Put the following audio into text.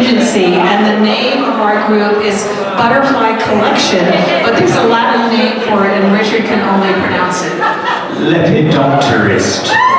Agency, and the name of our group is Butterfly Collection, but there's a Latin name for it, and Richard can only pronounce it. Lepidopterist.